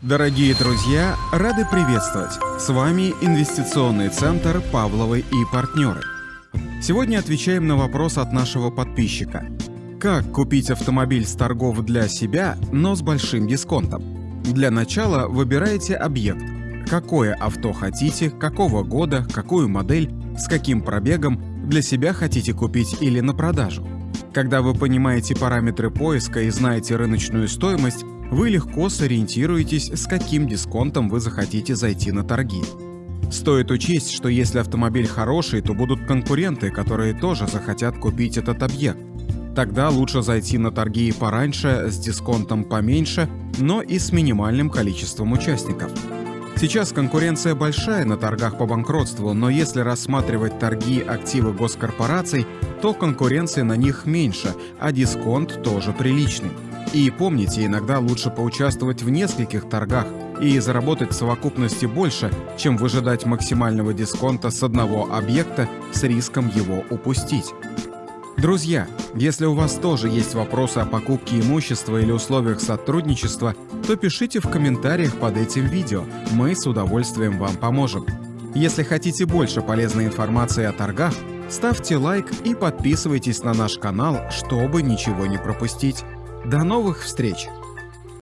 Дорогие друзья, рады приветствовать! С вами Инвестиционный центр «Павловы и партнеры». Сегодня отвечаем на вопрос от нашего подписчика. Как купить автомобиль с торгов для себя, но с большим дисконтом? Для начала выбираете объект. Какое авто хотите, какого года, какую модель, с каким пробегом, для себя хотите купить или на продажу. Когда вы понимаете параметры поиска и знаете рыночную стоимость, вы легко сориентируетесь, с каким дисконтом вы захотите зайти на торги. Стоит учесть, что если автомобиль хороший, то будут конкуренты, которые тоже захотят купить этот объект. Тогда лучше зайти на торги пораньше, с дисконтом поменьше, но и с минимальным количеством участников. Сейчас конкуренция большая на торгах по банкротству, но если рассматривать торги активы госкорпораций, то конкуренция на них меньше, а дисконт тоже приличный. И помните, иногда лучше поучаствовать в нескольких торгах и заработать в совокупности больше, чем выжидать максимального дисконта с одного объекта с риском его упустить. Друзья, если у вас тоже есть вопросы о покупке имущества или условиях сотрудничества, то пишите в комментариях под этим видео, мы с удовольствием вам поможем. Если хотите больше полезной информации о торгах, ставьте лайк и подписывайтесь на наш канал, чтобы ничего не пропустить. До новых встреч!